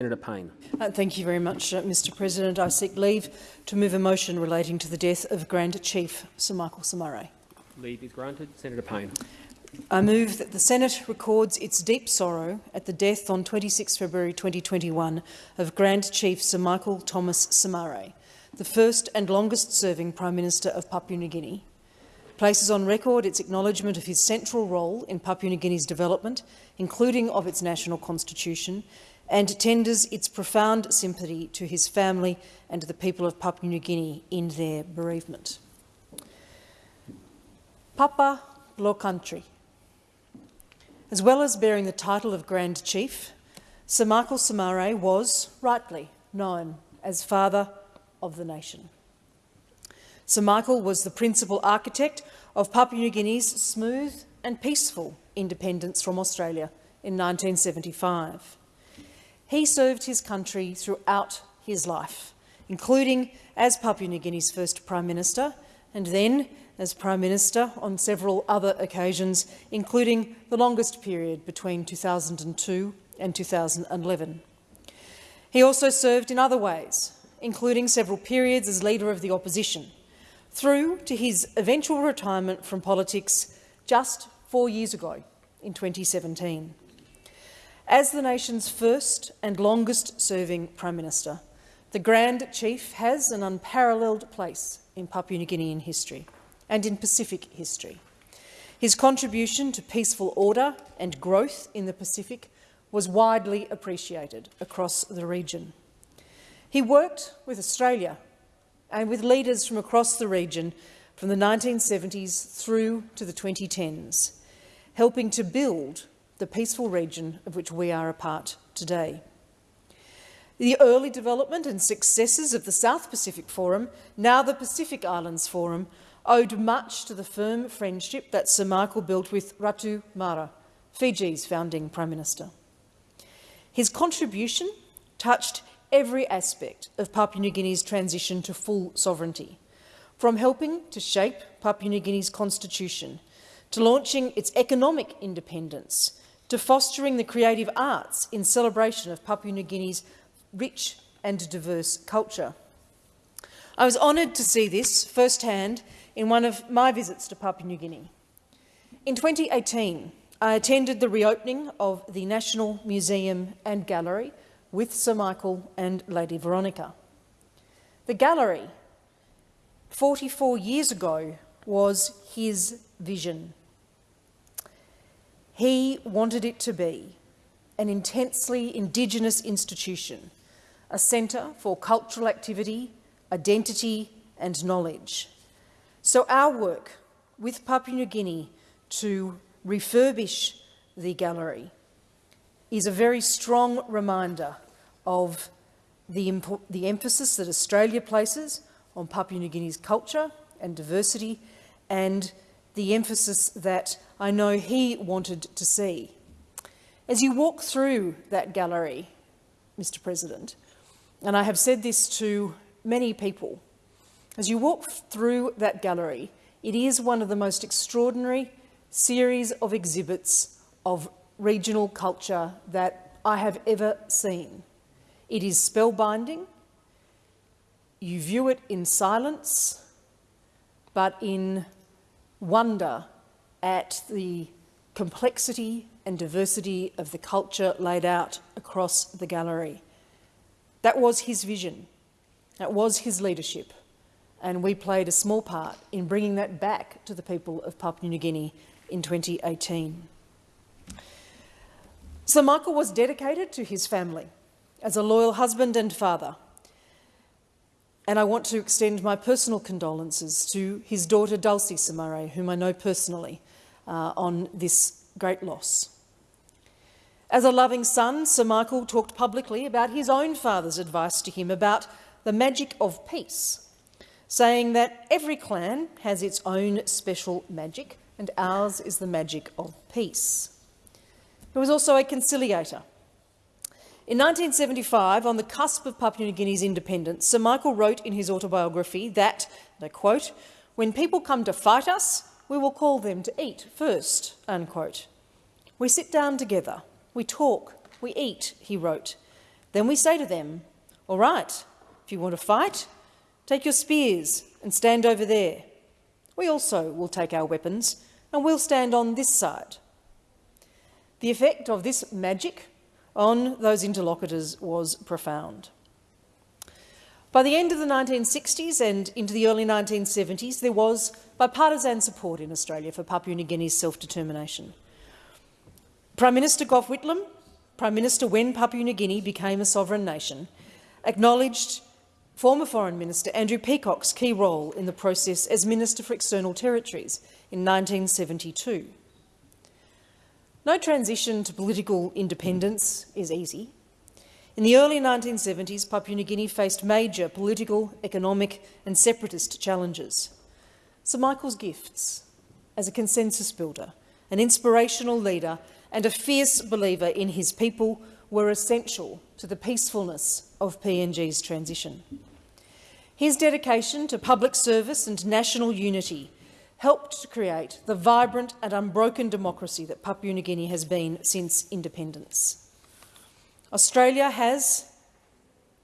Senator Payne. Uh, thank you very much, uh, Mr President. I seek leave to move a motion relating to the death of Grand Chief Sir Michael Somare. Leave is granted. Senator Payne. I move that the Senate records its deep sorrow at the death on 26 February 2021 of Grand Chief Sir Michael Thomas Somare, the first and longest-serving Prime Minister of Papua New Guinea, places on record its acknowledgement of his central role in Papua New Guinea's development, including of its national constitution, and tenders its profound sympathy to his family and to the people of Papua New Guinea in their bereavement. Papa Law Country. As well as bearing the title of Grand Chief, Sir Michael Somare was, rightly, known as Father of the Nation. Sir Michael was the principal architect of Papua New Guinea's smooth and peaceful independence from Australia in 1975. He served his country throughout his life, including as Papua New Guinea's first Prime Minister and then as Prime Minister on several other occasions, including the longest period between 2002 and 2011. He also served in other ways, including several periods as Leader of the Opposition, through to his eventual retirement from politics just four years ago in 2017. As the nation's first and longest-serving Prime Minister, the Grand Chief has an unparalleled place in Papua New Guinean history and in Pacific history. His contribution to peaceful order and growth in the Pacific was widely appreciated across the region. He worked with Australia and with leaders from across the region from the 1970s through to the 2010s, helping to build the peaceful region of which we are a part today. The early development and successes of the South Pacific Forum, now the Pacific Islands Forum, owed much to the firm friendship that Sir Michael built with Ratu Mara, Fiji's founding Prime Minister. His contribution touched every aspect of Papua New Guinea's transition to full sovereignty, from helping to shape Papua New Guinea's constitution to launching its economic independence to fostering the creative arts in celebration of Papua New Guinea's rich and diverse culture. I was honoured to see this firsthand in one of my visits to Papua New Guinea. In 2018, I attended the reopening of the National Museum and Gallery with Sir Michael and Lady Veronica. The gallery, 44 years ago, was his vision. He wanted it to be an intensely Indigenous institution, a centre for cultural activity, identity and knowledge. So our work with Papua New Guinea to refurbish the gallery is a very strong reminder of the, the emphasis that Australia places on Papua New Guinea's culture and diversity and the emphasis that I know he wanted to see. As you walk through that gallery, Mr President, and I have said this to many people, as you walk through that gallery, it is one of the most extraordinary series of exhibits of regional culture that I have ever seen. It is spellbinding. You view it in silence, but in wonder at the complexity and diversity of the culture laid out across the gallery. That was his vision. That was his leadership. And we played a small part in bringing that back to the people of Papua New Guinea in 2018. Sir Michael was dedicated to his family as a loyal husband and father, and I want to extend my personal condolences to his daughter Dulcie Somare, whom I know personally, uh, on this great loss. As a loving son, Sir Michael talked publicly about his own father's advice to him about the magic of peace, saying that every clan has its own special magic and ours is the magic of peace. He was also a conciliator, in 1975, on the cusp of Papua New Guinea's independence, Sir Michael wrote in his autobiography that, and I quote, when people come to fight us, we will call them to eat first, unquote. We sit down together, we talk, we eat, he wrote. then we say to them, All right, if you want to fight, take your spears and stand over there. We also will take our weapons and we'll stand on this side. The effect of this magic on those interlocutors was profound. By the end of the 1960s and into the early 1970s, there was bipartisan support in Australia for Papua New Guinea's self-determination. Prime Minister Gough Whitlam, Prime Minister when Papua New Guinea became a sovereign nation, acknowledged former Foreign Minister Andrew Peacock's key role in the process as Minister for External Territories in 1972. No transition to political independence is easy. In the early 1970s, Papua New Guinea faced major political, economic and separatist challenges. Sir Michael's gifts as a consensus builder, an inspirational leader and a fierce believer in his people were essential to the peacefulness of PNG's transition. His dedication to public service and national unity helped to create the vibrant and unbroken democracy that Papua New Guinea has been since independence. Australia has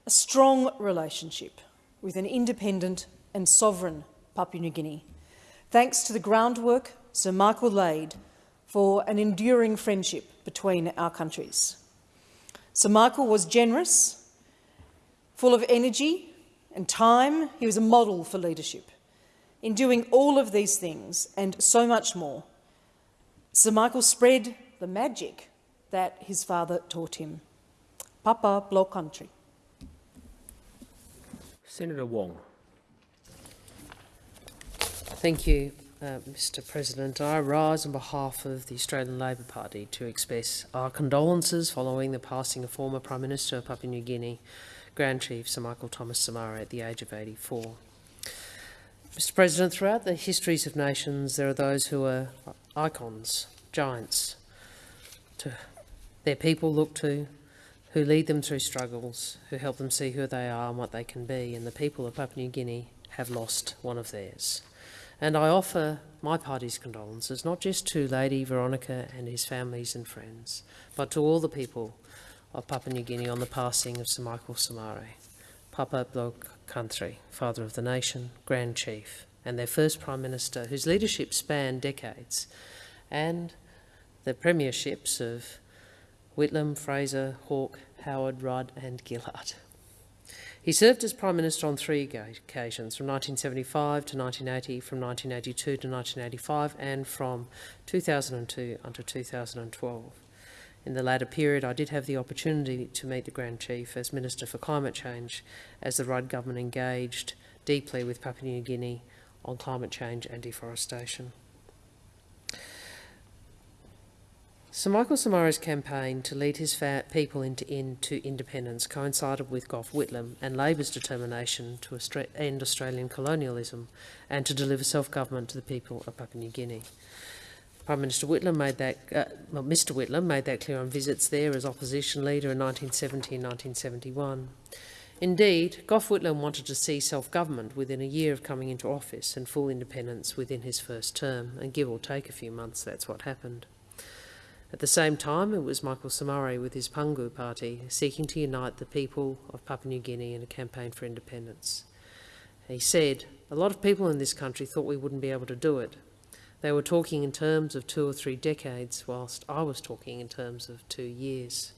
a strong relationship with an independent and sovereign Papua New Guinea, thanks to the groundwork Sir Michael laid for an enduring friendship between our countries. Sir Michael was generous, full of energy and time. He was a model for leadership. In doing all of these things and so much more, Sir Michael spread the magic that his father taught him. Papa Blow Country. Senator Wong. Thank you, uh, Mr President. I rise on behalf of the Australian Labor Party to express our condolences following the passing of former Prime Minister of Papua New Guinea, Grand Chief Sir Michael Thomas Somare at the age of 84. Mr President, throughout the histories of nations, there are those who are icons, giants, to their people look to, who lead them through struggles, who help them see who they are and what they can be, and the people of Papua New Guinea have lost one of theirs. And I offer my party's condolences, not just to Lady Veronica and his families and friends, but to all the people of Papua New Guinea on the passing of Sir Michael Somare. Papa Bloke Country, father of the nation, Grand Chief, and their first Prime Minister, whose leadership spanned decades, and the premierships of Whitlam, Fraser, Hawke, Howard, Rudd, and Gillard. He served as Prime Minister on three occasions, from 1975 to 1980, from 1982 to 1985, and from 2002 until 2012. In the latter period, I did have the opportunity to meet the Grand Chief as Minister for Climate Change as the Rudd government engaged deeply with Papua New Guinea on climate change and deforestation. Sir Michael Somare's campaign to lead his people into, into, independence coincided with Gough Whitlam and Labor's determination to end Australian colonialism and to deliver self-government to the people of Papua New Guinea. Prime Minister Whitlam made that, uh, well, Mr Whitlam made that clear on visits there as opposition leader in 1970 and 1971. Indeed, Gough Whitlam wanted to see self-government within a year of coming into office and full independence within his first term, and give or take a few months, that's what happened. At the same time, it was Michael Somare with his Pangu party seeking to unite the people of Papua New Guinea in a campaign for independence. He said, a lot of people in this country thought we wouldn't be able to do it, they were talking in terms of two or three decades, whilst I was talking in terms of two years.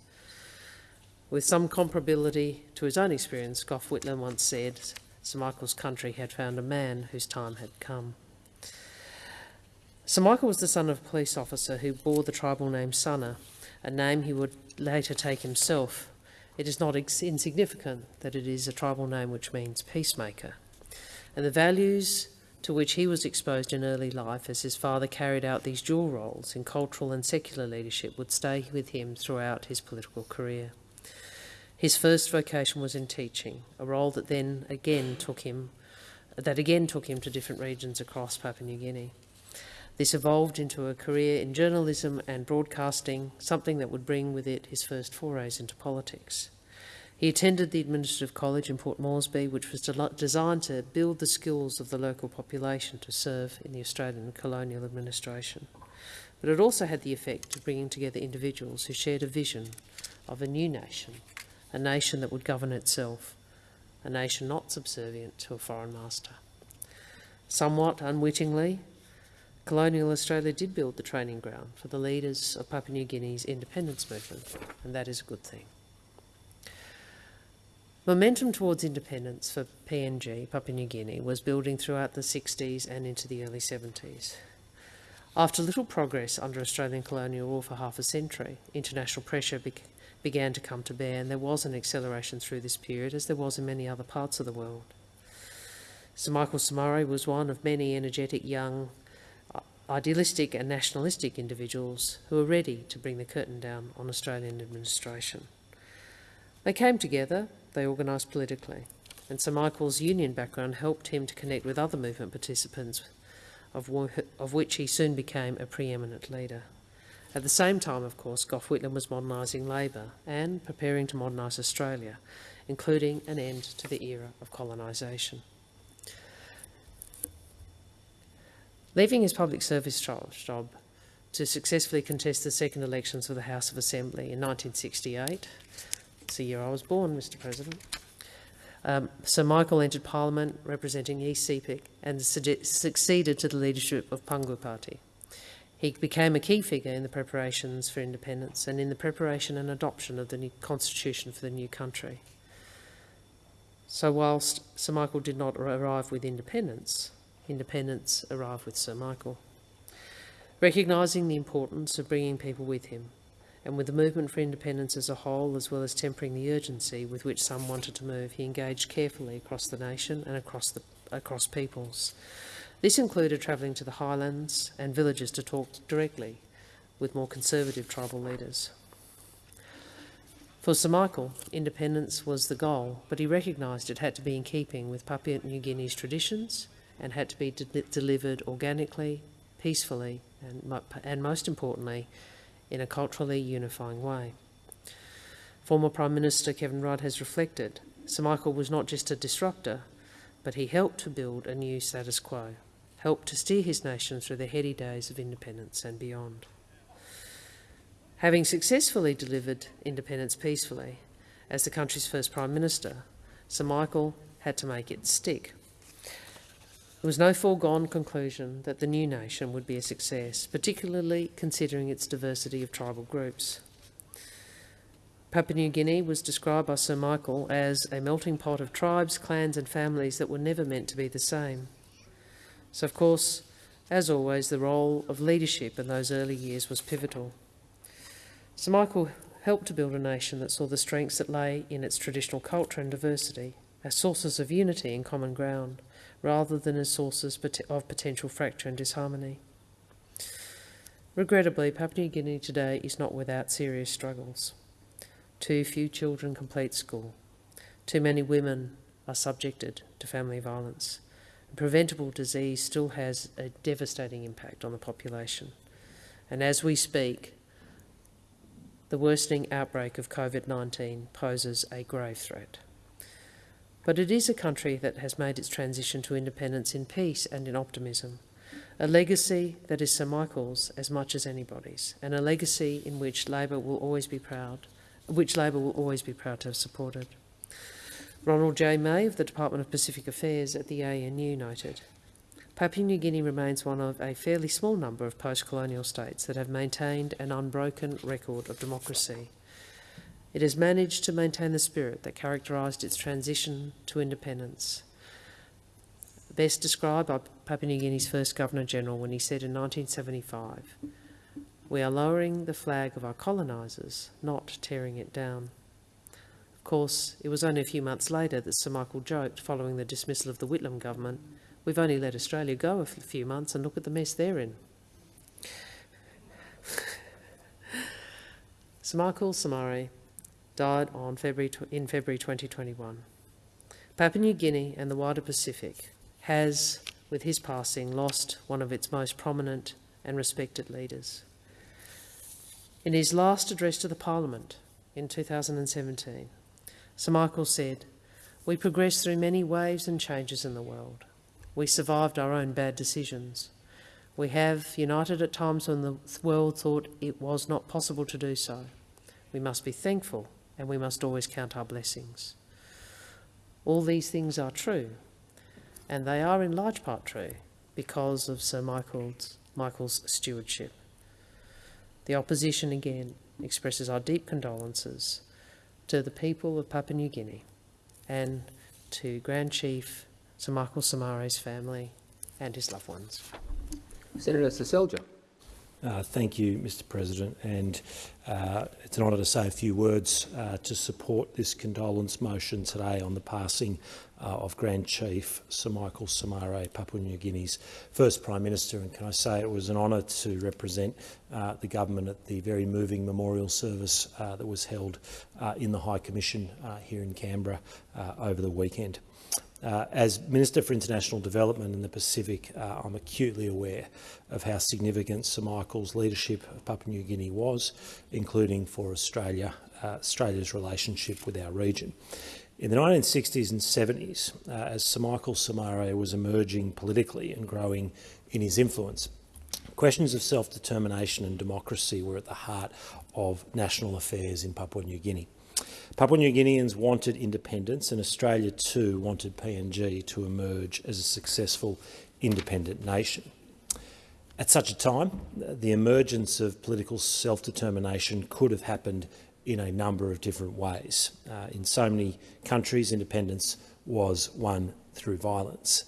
With some comparability to his own experience, Gough Whitlam once said, Sir Michael's country had found a man whose time had come. Sir Michael was the son of a police officer who bore the tribal name Sana, a name he would later take himself. It is not insignificant that it is a tribal name which means peacemaker. And the values to which he was exposed in early life as his father carried out these dual roles in cultural and secular leadership would stay with him throughout his political career. His first vocation was in teaching, a role that then again took him that again took him to different regions across Papua New Guinea. This evolved into a career in journalism and broadcasting, something that would bring with it his first forays into politics. He attended the Administrative College in Port Moresby, which was de designed to build the skills of the local population to serve in the Australian colonial administration. But it also had the effect of bringing together individuals who shared a vision of a new nation, a nation that would govern itself, a nation not subservient to a foreign master. Somewhat unwittingly, colonial Australia did build the training ground for the leaders of Papua New Guinea's independence movement, and that is a good thing. Momentum towards independence for PNG, Papua New Guinea, was building throughout the 60s and into the early 70s. After little progress under Australian colonial rule for half a century, international pressure be began to come to bear, and there was an acceleration through this period, as there was in many other parts of the world. Sir Michael Somare was one of many energetic young idealistic and nationalistic individuals who were ready to bring the curtain down on Australian administration. They came together, they organised politically, and Sir Michael's union background helped him to connect with other movement participants, of, of which he soon became a preeminent leader. At the same time, of course, Gough Whitlam was modernising Labor and preparing to modernise Australia, including an end to the era of colonisation. Leaving his public service job to successfully contest the second elections for the House of Assembly in 1968, it's the year I was born, Mr President, um, Sir Michael entered Parliament representing East Sepik and succeeded to the leadership of Pangu Party. He became a key figure in the preparations for independence and in the preparation and adoption of the new constitution for the new country. So whilst Sir Michael did not arrive with independence, independence arrived with Sir Michael. Recognising the importance of bringing people with him, and with the movement for independence as a whole, as well as tempering the urgency with which some wanted to move, he engaged carefully across the nation and across, the, across peoples. This included travelling to the highlands and villages to talk directly with more conservative tribal leaders. For Sir Michael, independence was the goal, but he recognised it had to be in keeping with Papua New Guinea's traditions and had to be de delivered organically, peacefully, and, and most importantly, in a culturally unifying way. Former Prime Minister Kevin Rudd has reflected Sir Michael was not just a disruptor, but he helped to build a new status quo helped to steer his nation through the heady days of independence and beyond. Having successfully delivered independence peacefully, as the country's first Prime Minister, Sir Michael had to make it stick. It was no foregone conclusion that the new nation would be a success, particularly considering its diversity of tribal groups. Papua New Guinea was described by Sir Michael as a melting pot of tribes, clans and families that were never meant to be the same. So, of course, as always, the role of leadership in those early years was pivotal. Sir Michael helped to build a nation that saw the strengths that lay in its traditional culture and diversity as sources of unity and common ground, rather than as sources of potential fracture and disharmony. Regrettably, Papua New Guinea today is not without serious struggles. Too few children complete school. Too many women are subjected to family violence preventable disease still has a devastating impact on the population. And as we speak, the worsening outbreak of COVID 19 poses a grave threat. But it is a country that has made its transition to independence in peace and in optimism, a legacy that is Sir Michael's as much as anybody's, and a legacy in which Labor will always be proud, which Labor will always be proud to have supported. Ronald J. May of the Department of Pacific Affairs at the ANU noted, Papua New Guinea remains one of a fairly small number of post-colonial states that have maintained an unbroken record of democracy. It has managed to maintain the spirit that characterised its transition to independence. Best described by Papua New Guinea's first Governor-General when he said in 1975, we are lowering the flag of our colonisers, not tearing it down Of course, it was only a few months later that Sir Michael joked, following the dismissal of the Whitlam government, we've only let Australia go a few months and look at the mess they're in. Sir Michael Somare died on February in February 2021. Papua New Guinea and the wider Pacific has, with his passing, lost one of its most prominent and respected leaders. In his last address to the Parliament in 2017, Sir Michael said, We progressed through many waves and changes in the world. We survived our own bad decisions. We have united at times when the world thought it was not possible to do so. We must be thankful and we must always count our blessings. All these things are true, and they are in large part true because of Sir Michael's, Michael's stewardship. The opposition again expresses our deep condolences to the people of Papua New Guinea and to Grand Chief Sir Michael Somare's family and his loved ones. Senator Seselja. Uh, thank you, Mr President, and uh, it's an honour to say a few words uh, to support this condolence motion today on the passing uh, of Grand Chief Sir Michael Somare, Papua New Guinea's first Prime Minister. And can I say it was an honour to represent uh, the government at the very moving memorial service uh, that was held in the High Commission here in Canberra over the weekend. Uh, as Minister for International Development in the Pacific, uh, I'm acutely aware of how significant Sir Michael's leadership of Papua New Guinea was, including for Australia, uh, Australia's relationship with our region. In the 1960s and 70s, uh, as Sir Michael Somare was emerging politically and growing in his influence, questions of self-determination and democracy were at the heart of national affairs in Papua New Guinea. Papua New Guineans wanted independence and Australia too wanted PNG to emerge as a successful independent nation. At such a time, the emergence of political self-determination could have happened in a number of different ways. Uh, in so many countries, independence was won through violence.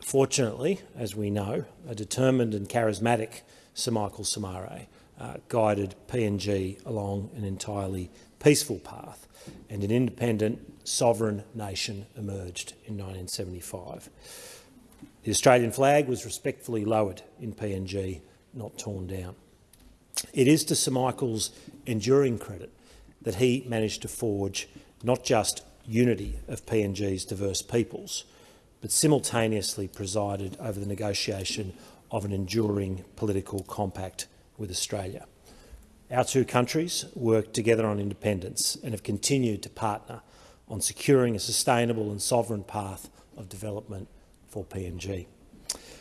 Fortunately, as we know, a determined and charismatic Sir Michael Somare uh, guided PNG along an entirely peaceful path, and an independent, sovereign nation emerged in 1975. The Australian flag was respectfully lowered in PNG, not torn down. It is to Sir Michael's enduring credit that he managed to forge not just unity of PNG's diverse peoples, but simultaneously presided over the negotiation of an enduring political compact with Australia. Our two countries worked together on independence and have continued to partner on securing a sustainable and sovereign path of development for PNG.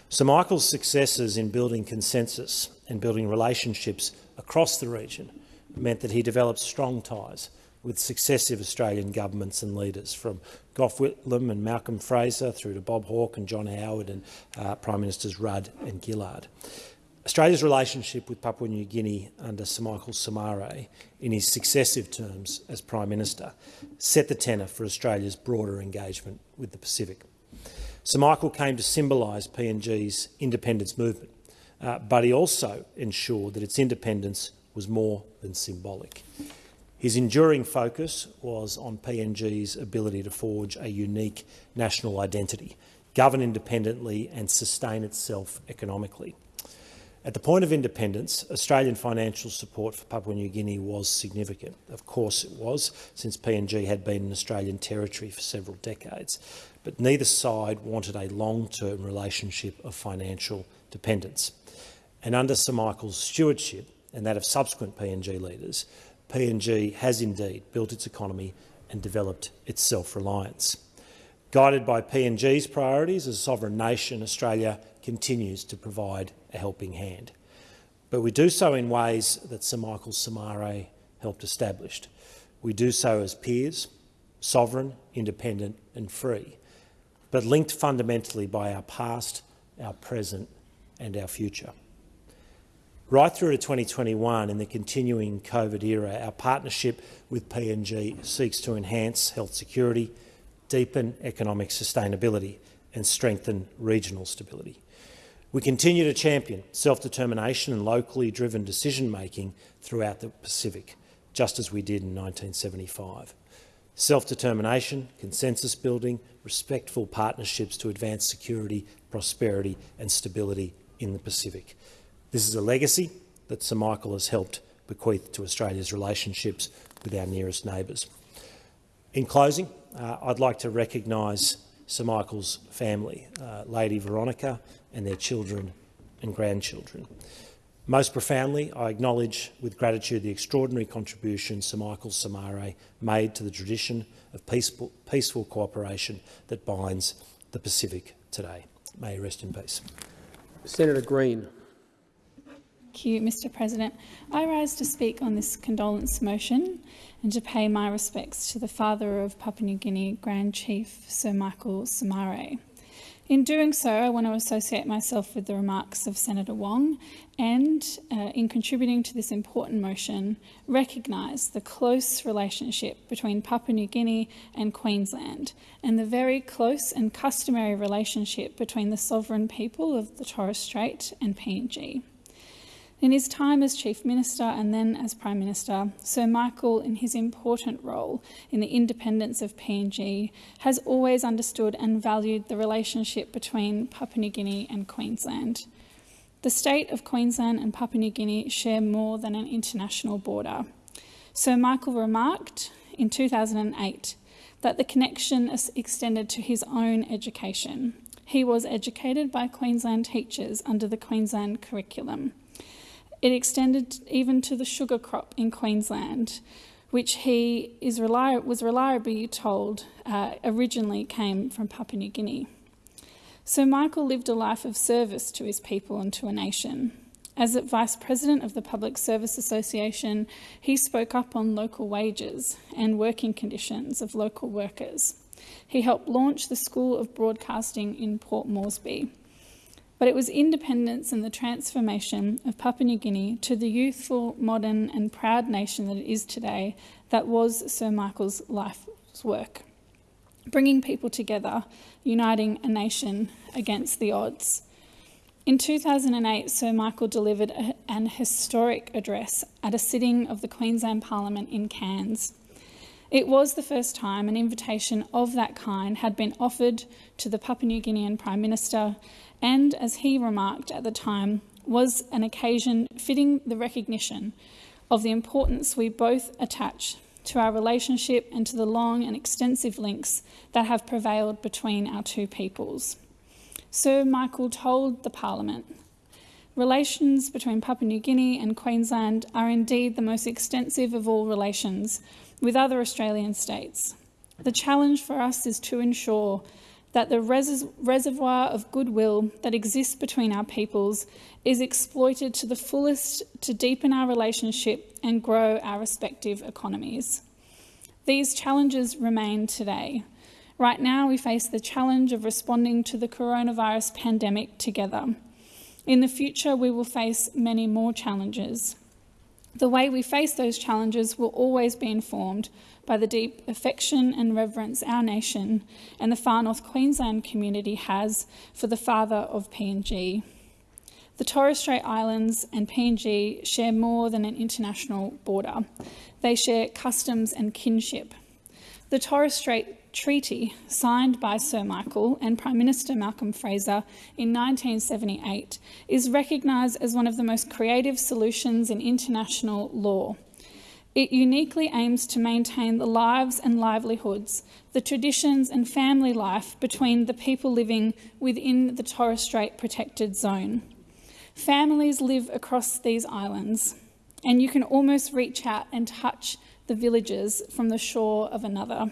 Sir Michael's successes in building consensus and building relationships across the region meant that he developed strong ties with successive Australian governments and leaders, from Gough Whitlam and Malcolm Fraser through to Bob Hawke and John Howard and uh, Prime Ministers Rudd and Gillard. Australia's relationship with Papua New Guinea under Sir Michael Somare in his successive terms as Prime Minister set the tenor for Australia's broader engagement with the Pacific. Sir Michael came to symbolise PNG's independence movement, uh, but he also ensured that its independence was more than symbolic. His enduring focus was on PNG's ability to forge a unique national identity, govern independently and sustain itself economically. At the point of independence, Australian financial support for Papua New Guinea was significant. Of course it was, since PNG had been an Australian territory for several decades. But neither side wanted a long-term relationship of financial dependence. And under Sir Michael's stewardship, and that of subsequent PNG leaders, PNG has indeed built its economy and developed its self-reliance. Guided by PNG's priorities as a sovereign nation, Australia continues to provide a helping hand. But we do so in ways that Sir Michael Somare helped establish. We do so as peers, sovereign, independent and free, but linked fundamentally by our past, our present and our future. Right through to 2021 in the continuing COVID era, our partnership with PNG seeks to enhance health security, deepen economic sustainability and strengthen regional stability. We continue to champion self-determination and locally driven decision-making throughout the Pacific, just as we did in 1975. Self-determination, consensus building, respectful partnerships to advance security, prosperity and stability in the Pacific. This is a legacy that Sir Michael has helped bequeath to Australia's relationships with our nearest neighbours. In closing, uh, I'd like to recognise Sir Michael's family, uh, Lady Veronica and their children and grandchildren. Most profoundly, I acknowledge with gratitude the extraordinary contribution Sir Michael Somare made to the tradition of peaceful, peaceful cooperation that binds the Pacific today. May he rest in peace. Senator Green. Thank you, Mr President. I rise to speak on this condolence motion and to pay my respects to the father of Papua New Guinea Grand Chief Sir Michael Somare. In doing so, I want to associate myself with the remarks of Senator Wong and, uh, in contributing to this important motion, recognise the close relationship between Papua New Guinea and Queensland and the very close and customary relationship between the sovereign people of the Torres Strait and PNG. In his time as Chief Minister and then as Prime Minister, Sir Michael, in his important role in the independence of PNG, has always understood and valued the relationship between Papua New Guinea and Queensland. The state of Queensland and Papua New Guinea share more than an international border. Sir Michael remarked in 2008 that the connection extended to his own education. He was educated by Queensland teachers under the Queensland curriculum. It extended even to the sugar crop in Queensland, which he is reli- was reliably told uh, originally came from Papua New Guinea. So Michael lived a life of service to his people and to a nation. As a Vice President of the Public Service Association, he spoke up on local wages and working conditions of local workers. He helped launch the School of Broadcasting in Port Moresby but it was independence and the transformation of Papua New Guinea to the youthful, modern, and proud nation that it is today that was Sir Michael's life's work. Bringing people together, uniting a nation against the odds. In 2008, Sir Michael delivered a, an historic address at a sitting of the Queensland Parliament in Cairns. It was the first time an invitation of that kind had been offered to the Papua New Guinean Prime Minister and, as he remarked at the time, was an occasion fitting the recognition of the importance we both attach to our relationship and to the long and extensive links that have prevailed between our two peoples. Sir Michael told the Parliament Relations between Papua New Guinea and Queensland are indeed the most extensive of all relations with other Australian states. The challenge for us is to ensure that the res reservoir of goodwill that exists between our peoples is exploited to the fullest to deepen our relationship and grow our respective economies. These challenges remain today. Right now, we face the challenge of responding to the coronavirus pandemic together. In the future, we will face many more challenges. The way we face those challenges will always be informed by the deep affection and reverence our nation and the far north Queensland community has for the father of PNG. The Torres Strait Islands and PNG share more than an international border. They share customs and kinship. The Torres Strait Treaty, signed by Sir Michael and Prime Minister Malcolm Fraser in 1978, is recognised as one of the most creative solutions in international law. It uniquely aims to maintain the lives and livelihoods, the traditions and family life between the people living within the Torres Strait protected zone. Families live across these islands, and you can almost reach out and touch the villages from the shore of another.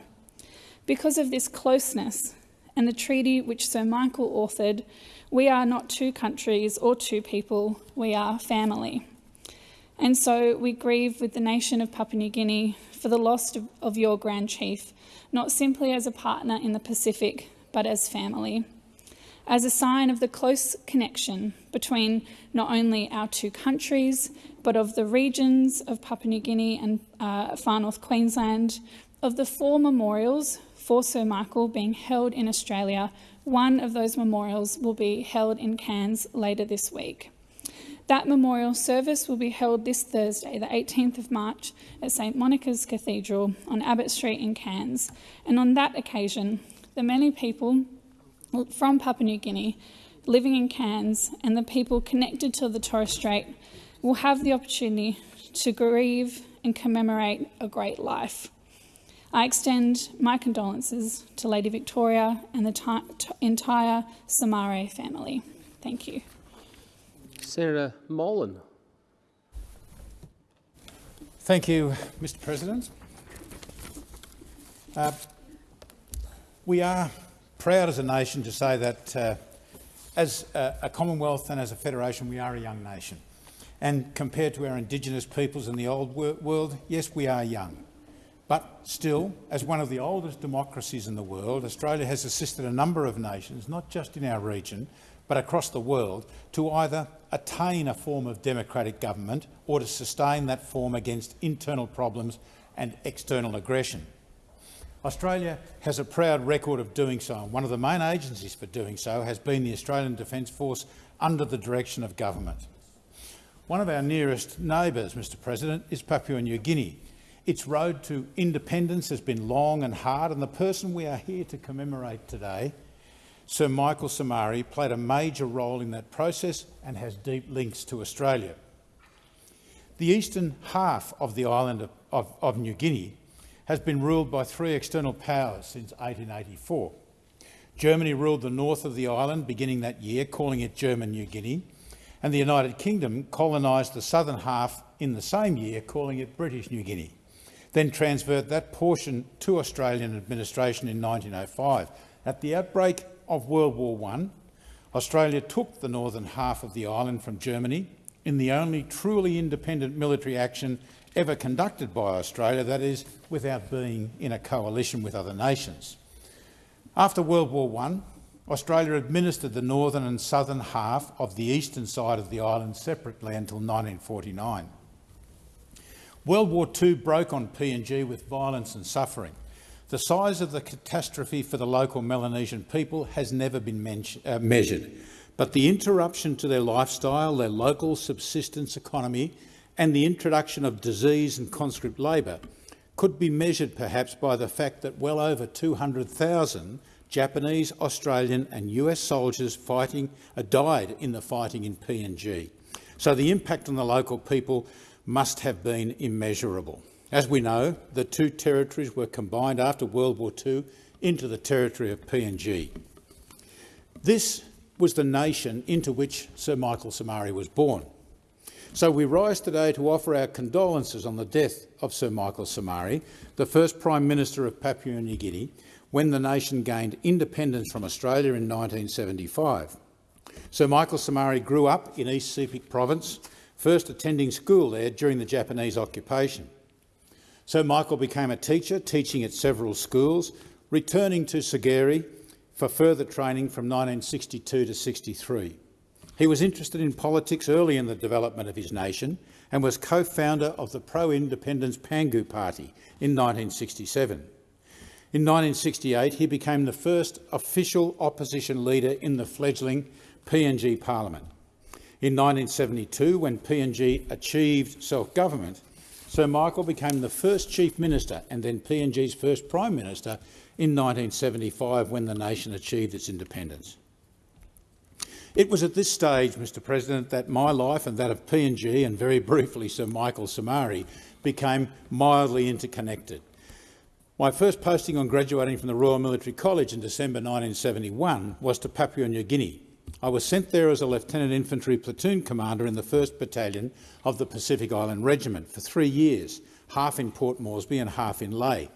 Because of this closeness and the treaty which Sir Michael authored, we are not two countries or two people, we are family. And so we grieve with the nation of Papua New Guinea for the loss of, your Grand Chief, not simply as a partner in the Pacific, but as family. As a sign of the close connection between not only our two countries, but of the regions of Papua New Guinea and uh, far north Queensland, of the four memorials for Sir Michael being held in Australia, one of those memorials will be held in Cairns later this week. That memorial service will be held this Thursday, the 18th of March, at St Monica's Cathedral on Abbott Street in Cairns. And on that occasion, the many people from Papua New Guinea living in Cairns and the people connected to the Torres Strait will have the opportunity to grieve and commemorate a great life. I extend my condolences to Lady Victoria and the entire Somare family. Thank you. Senator Molan. Thank you, Mr President. Uh, we are proud as a nation to say that uh, as a, a Commonwealth and as a federation we are a young nation. And compared to our Indigenous peoples in the old wor world, yes, we are young. But still, as one of the oldest democracies in the world, Australia has assisted a number of nations, not just in our region, but across the world, to either attain a form of democratic government or to sustain that form against internal problems and external aggression. Australia has a proud record of doing so, and one of the main agencies for doing so has been the Australian Defence Force under the direction of government. One of our nearest neighbours, Mr President, is Papua New Guinea. Its road to independence has been long and hard, and the person we are here to commemorate today, Sir Michael Somare, played a major role in that process and has deep links to Australia. The eastern half of the island of, of, of New Guinea has been ruled by three external powers since 1884. Germany ruled the north of the island beginning that year, calling it German New Guinea, and the United Kingdom colonised the southern half in the same year, calling it British New Guinea, then transferred that portion to Australian administration in 1905. At the outbreak of World War I, Australia took the northern half of the island from Germany in the only truly independent military action ever conducted by Australia, that is, without being in a coalition with other nations. After World War I, Australia administered the northern and southern half of the eastern side of the island separately until 1949. World War II broke on PNG with violence and suffering. The size of the catastrophe for the local Melanesian people has never been uh, measured, but the interruption to their lifestyle, their local subsistence economy and the introduction of disease and conscript labour could be measured perhaps by the fact that well over 200,000 Japanese, Australian and US soldiers fighting, uh, died in the fighting in PNG. So the impact on the local people must have been immeasurable. As we know, the two territories were combined after World War II into the territory of PNG. This was the nation into which Sir Michael Somare was born. So we rise today to offer our condolences on the death of Sir Michael Somare, the first Prime Minister of Papua New Guinea, when the nation gained independence from Australia in 1975. Sir Michael Somare grew up in East Sepik Province, first attending school there during the Japanese occupation. Sir Michael became a teacher, teaching at several schools, returning to Sogeri for further training from 1962 to 63. He was interested in politics early in the development of his nation and was co-founder of the pro-independence Pangu Party in 1967. In 1968, he became the first official opposition leader in the fledgling PNG Parliament. In 1972, when PNG achieved self-government, Sir Michael became the first Chief Minister and then PNG's first Prime Minister in 1975 when the nation achieved its independence. It was at this stage, Mr President, that my life and that of PNG and very briefly Sir Michael Somare became mildly interconnected. My first posting on graduating from the Royal Military College in December 1971 was to Papua New Guinea. I was sent there as a Lieutenant Infantry Platoon Commander in the 1st Battalion of the Pacific Island Regiment for three years, half in Port Moresby and half in Lae.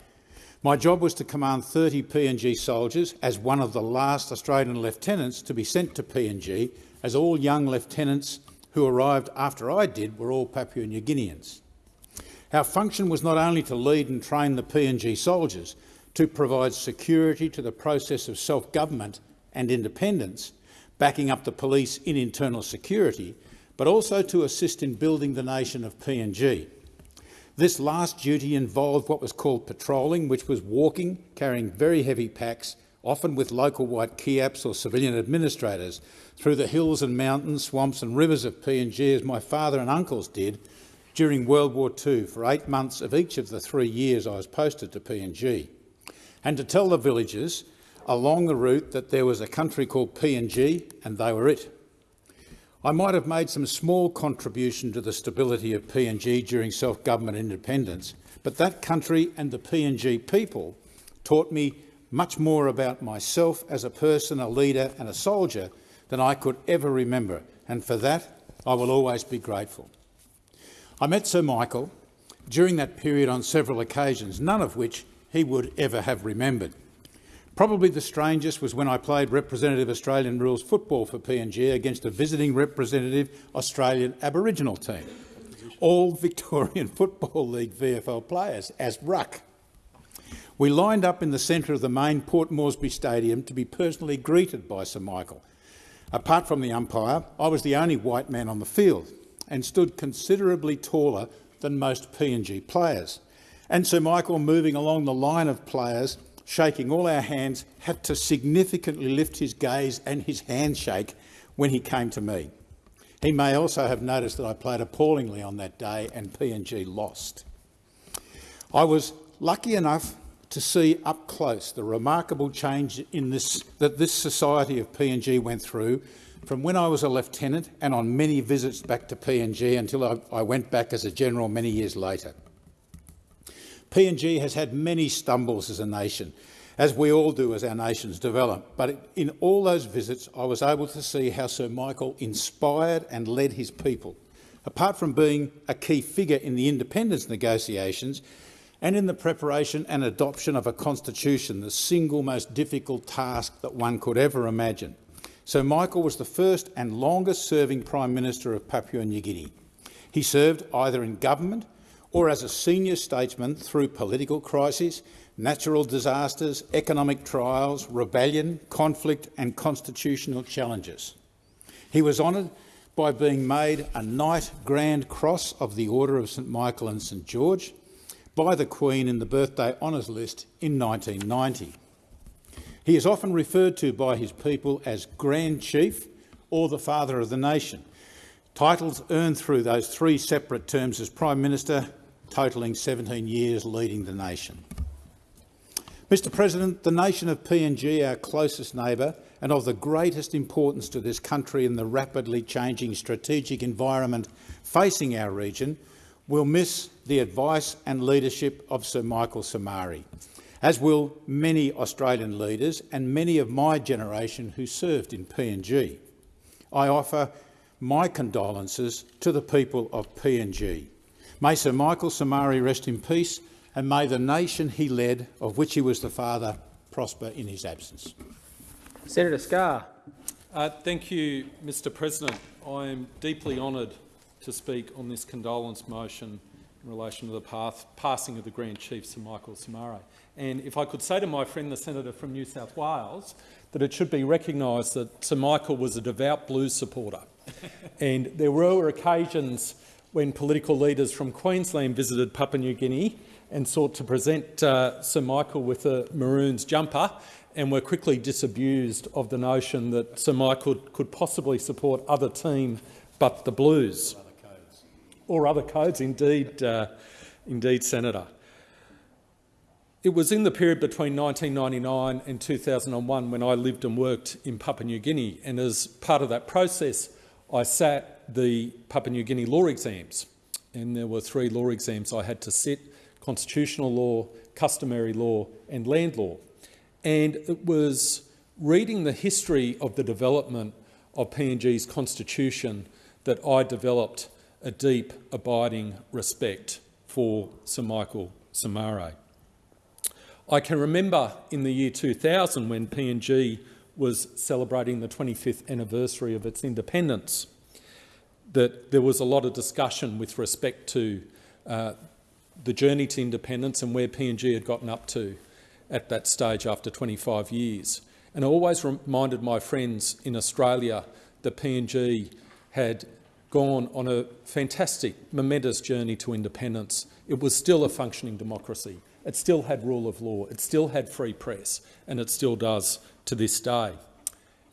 My job was to command 30 PNG soldiers as one of the last Australian lieutenants to be sent to PNG, as all young lieutenants who arrived after I did were all Papua New Guineans. Our function was not only to lead and train the PNG soldiers, to provide security to the process of self-government and independence, backing up the police in internal security, but also to assist in building the nation of PNG. This last duty involved what was called patrolling, which was walking, carrying very heavy packs, often with local white Kiaps or civilian administrators, through the hills and mountains, swamps and rivers of PNG as my father and uncles did during World War II for eight months of each of the three years I was posted to PNG. And to tell the villagers along the route that there was a country called PNG and they were it. I might have made some small contribution to the stability of PNG during self-government independence, but that country and the PNG people taught me much more about myself as a person, a leader and a soldier than I could ever remember, and for that I will always be grateful. I met Sir Michael during that period on several occasions, none of which he would ever have remembered. Probably the strangest was when I played representative Australian rules football for PNG against a visiting representative Australian Aboriginal team, all Victorian Football League VFL players, as ruck. We lined up in the centre of the main Port Moresby Stadium to be personally greeted by Sir Michael. Apart from the umpire, I was the only white man on the field and stood considerably taller than most PNG players. And Sir Michael, moving along the line of players, shaking all our hands, had to significantly lift his gaze and his handshake when he came to me. He may also have noticed that I played appallingly on that day and PNG lost. I was lucky enough to see up close the remarkable change in this, that this society of PNG went through from when I was a lieutenant and on many visits back to PNG until I, I went back as a general many years later. PNG has had many stumbles as a nation, as we all do as our nations develop, but in all those visits I was able to see how Sir Michael inspired and led his people. Apart from being a key figure in the independence negotiations, and in the preparation and adoption of a constitution, the single most difficult task that one could ever imagine. Sir Michael was the first and longest-serving Prime Minister of Papua New Guinea. He served either in government or as a senior statesman through political crises, natural disasters, economic trials, rebellion, conflict and constitutional challenges. He was honoured by being made a Knight Grand Cross of the Order of St Michael and St George, by the Queen in the Birthday Honours List in 1990. He is often referred to by his people as Grand Chief or the Father of the Nation, titles earned through those three separate terms as Prime Minister, totalling 17 years leading the nation. Mr President, the nation of PNG, our closest neighbour and of the greatest importance to this country in the rapidly changing strategic environment facing our region, will miss the advice and leadership of Sir Michael Somare, as will many Australian leaders and many of my generation who served in PNG. I offer my condolences to the people of PNG. May Sir Michael Somare rest in peace and may the nation he led, of which he was the father, prosper in his absence. Senator Scarr. Uh, thank you, Mr President. I am deeply honoured to speak on this condolence motion in relation to the path, passing of the Grand Chief Sir Michael Somare. And if I could say to my friend the senator from New South Wales that it should be recognised that Sir Michael was a devout Blues supporter. and there were occasions when political leaders from Queensland visited Papua New Guinea and sought to present uh, Sir Michael with a Maroons jumper and were quickly disabused of the notion that Sir Michael could possibly support other team but the Blues or other codes, indeed, uh, indeed, Senator. It was in the period between 1999 and 2001 when I lived and worked in Papua New Guinea, and as part of that process, I sat the Papua New Guinea law exams, and there were three law exams I had to sit, constitutional law, customary law and land law. And it was reading the history of the development of PNG's constitution that I developed a deep, abiding respect for Sir Michael Somare. I can remember in the year 2000 when PNG was celebrating the 25th anniversary of its independence that there was a lot of discussion with respect to uh, the journey to independence and where PNG had gotten up to at that stage after 25 years. And I always reminded my friends in Australia that PNG had gone on a fantastic, momentous journey to independence, it was still a functioning democracy. It still had rule of law, it still had free press, and it still does to this day.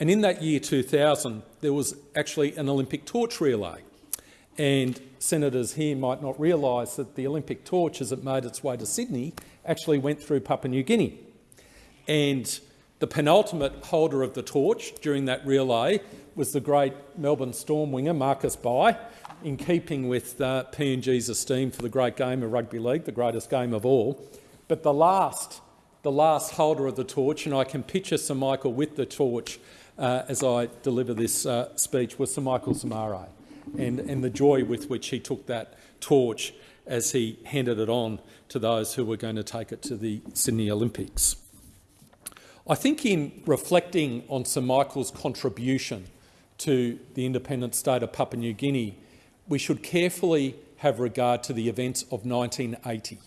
And in that year 2000, there was actually an Olympic torch relay. And senators here might not realise that the Olympic torch, as it made its way to Sydney, actually went through Papua New Guinea. And the penultimate holder of the torch during that relay was the great Melbourne Storm winger Marcus Bai, in keeping with uh, PNG's esteem for the great game of rugby league, the greatest game of all. But the last, the last holder of the torch, and I can picture Sir Michael with the torch as I deliver this uh, speech, was Sir Michael Somare, and, and the joy with which he took that torch as he handed it on to those who were going to take it to the Sydney Olympics. I think in reflecting on Sir Michael's contribution to the independent state of Papua New Guinea, we should carefully have regard to the events of 1980.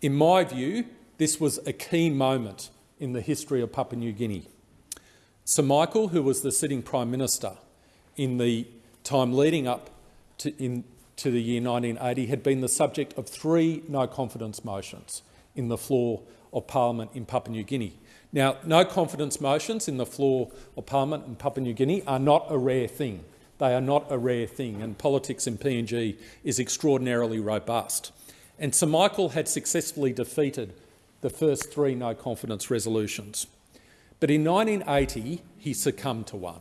In my view, this was a key moment in the history of Papua New Guinea. Sir Michael, who was the sitting Prime Minister in the time leading up to, in, to the year 1980, had been the subject of three no-confidence motions in the floor of Parliament in Papua New Guinea. Now, no-confidence motions in the floor of Parliament in Papua New Guinea are not a rare thing. They are not a rare thing, and politics in PNG is extraordinarily robust. And Sir Michael had successfully defeated the first three no-confidence resolutions. But in 1980, he succumbed to one.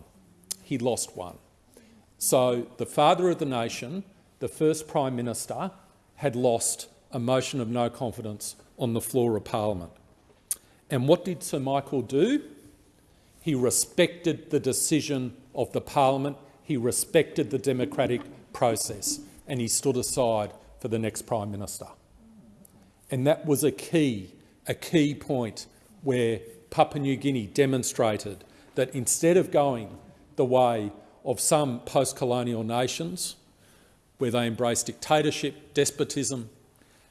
He lost one. So the father of the nation, the first Prime Minister, had lost a motion of no confidence on the floor of Parliament. And what did Sir Michael do? He respected the decision of the Parliament, he respected the democratic process, and he stood aside for the next Prime Minister. And that was a key, a key point where Papua New Guinea demonstrated that instead of going the way of some post-colonial nations where they embrace dictatorship, despotism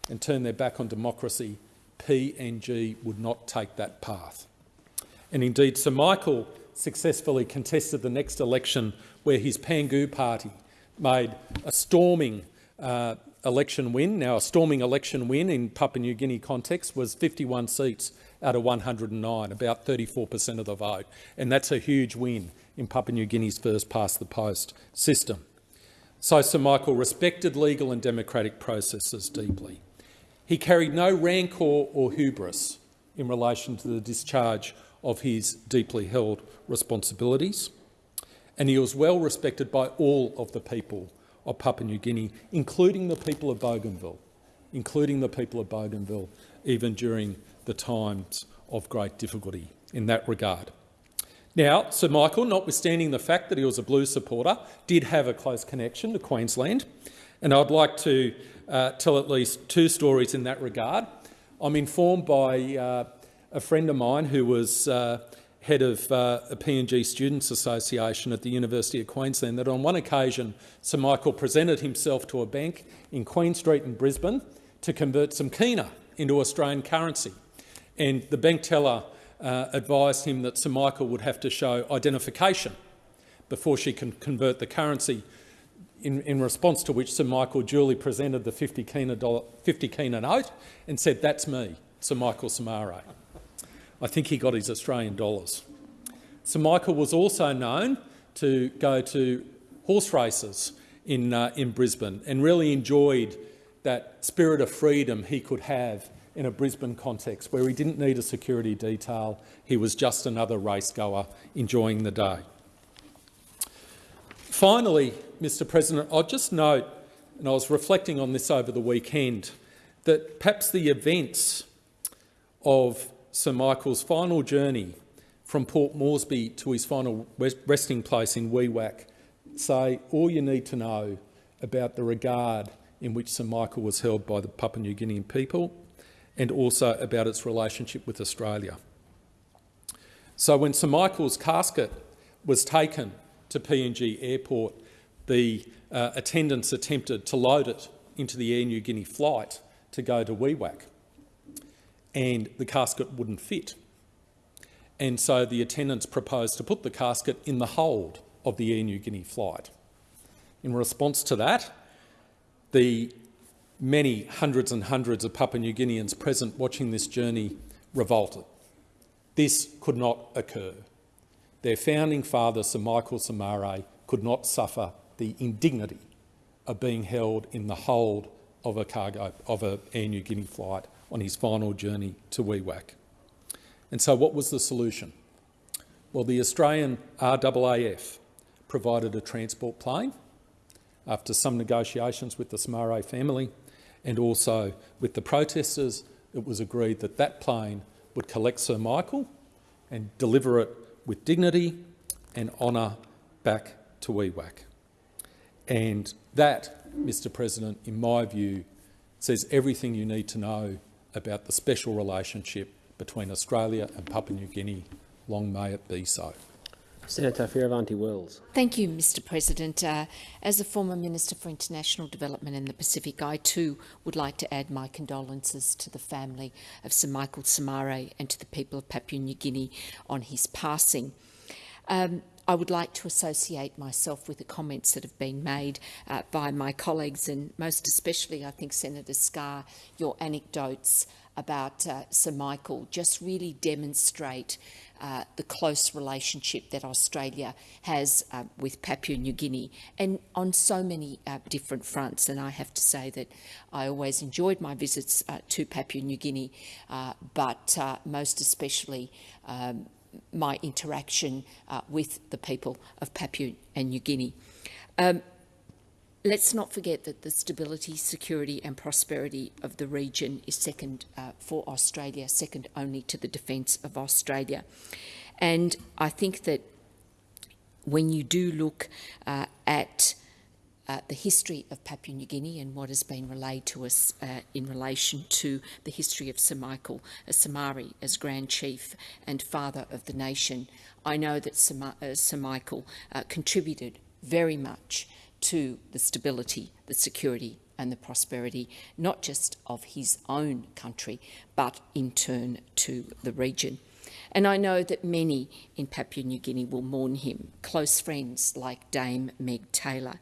and turn their back on democracy, PNG would not take that path. And indeed, Sir Michael successfully contested the next election where his Pangu party made a storming uh, election win. Now, a storming election win in Papua New Guinea context was 51 seats out of 109, about 34% of the vote. And that's a huge win in Papua New Guinea's first past the post system. So Sir Michael respected legal and democratic processes deeply. He carried no rancour or hubris in relation to the discharge of his deeply held responsibilities, and he was well respected by all of the people of Papua New Guinea, including the people of Bougainville, including the people of Bougainville, even during the times of great difficulty in that regard. Now, Sir Michael, notwithstanding the fact that he was a Blues supporter, did have a close connection to Queensland, and I'd like to uh, tell at least two stories in that regard. I'm informed by uh, a friend of mine who was uh, head of uh, a PNG Students Association at the University of Queensland that on one occasion Sir Michael presented himself to a bank in Queen Street in Brisbane to convert some kina into Australian currency. And the bank teller uh, advised him that Sir Michael would have to show identification before she can convert the currency, in, in response to which Sir Michael duly presented the 50 kina, dollar, 50 kina note and said, that's me, Sir Michael Somare. I think he got his Australian dollars. Sir Michael was also known to go to horse races in, uh, in Brisbane and really enjoyed that spirit of freedom he could have in a Brisbane context where he didn't need a security detail, he was just another race goer enjoying the day. Finally, Mr President, I'll just note, and I was reflecting on this over the weekend, that perhaps the events of Sir Michael's final journey from Port Moresby to his final resting place in Wewak say all you need to know about the regard in which Sir Michael was held by the Papua New Guinean people and also about its relationship with Australia. So when Sir Michael's casket was taken to PNG Airport, the uh, attendants attempted to load it into the Air Niugini flight to go to Wewak, and the casket wouldn't fit. And so the attendants proposed to put the casket in the hold of the Air Niugini flight. In response to that, the many hundreds and hundreds of Papua New Guineans present watching this journey revolted. This could not occur. Their founding father, Sir Michael Somare, could not suffer the indignity of being held in the hold of a cargo of an Air Niugini flight on his final journey to Wewak. And so what was the solution? Well, the Australian RAAF provided a transport plane after some negotiations with the Somare family and also with the protesters, it was agreed that that plane would collect Sir Michael and deliver it with dignity and honour back to Wewak. And that, Mr President, in my view, says everything you need to know about the special relationship between Australia and Papua New Guinea. Long may it be so. Senator Fierravanti Wells. Thank you, Mr President. Uh, as a former Minister for International Development in the Pacific, I too would like to add my condolences to the family of Sir Michael Somare and to the people of Papua New Guinea on his passing. Um, I would like to associate myself with the comments that have been made uh, by my colleagues and most especially, I think, Senator Scarr, your anecdotes about uh, Sir Michael just really demonstrate uh, the close relationship that Australia has uh, with Papua New Guinea and on so many uh, different fronts. And I have to say that I always enjoyed my visits uh, to Papua New Guinea, uh, but uh, most especially um, my interaction uh, with the people of Papua and New Guinea. Um, let's not forget that the stability, security and prosperity of the region is second uh, for Australia, second only to the defence of Australia. And I think that when you do look uh, at uh, the history of Papua New Guinea and what has been relayed to us uh, in relation to the history of Sir Michael Somare as Grand Chief and father of the nation, I know that Sir, Ma uh, Sir Michael uh, contributed very much to the stability, the security and the prosperity, not just of his own country, but in turn to the region. And I know that many in Papua New Guinea will mourn him, close friends like Dame Meg Taylor,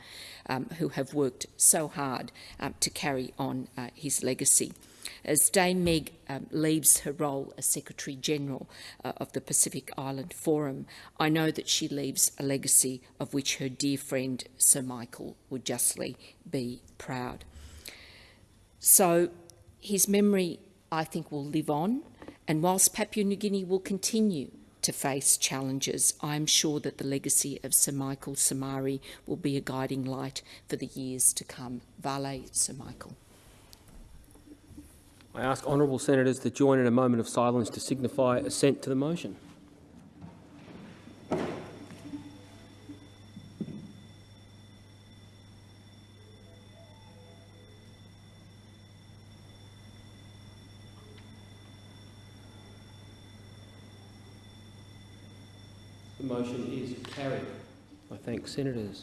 um, who have worked so hard um, to carry on uh, his legacy. As Dame Meg um, leaves her role as Secretary General uh, of the Pacific Island Forum, I know that she leaves a legacy of which her dear friend Sir Michael would justly be proud. So his memory, I think, will live on. And whilst Papua New Guinea will continue to face challenges, I am sure that the legacy of Sir Michael Somare will be a guiding light for the years to come. Vale, Sir Michael. I ask honourable senators to join in a moment of silence to signify assent to the motion. Motion is carried. I thank senators.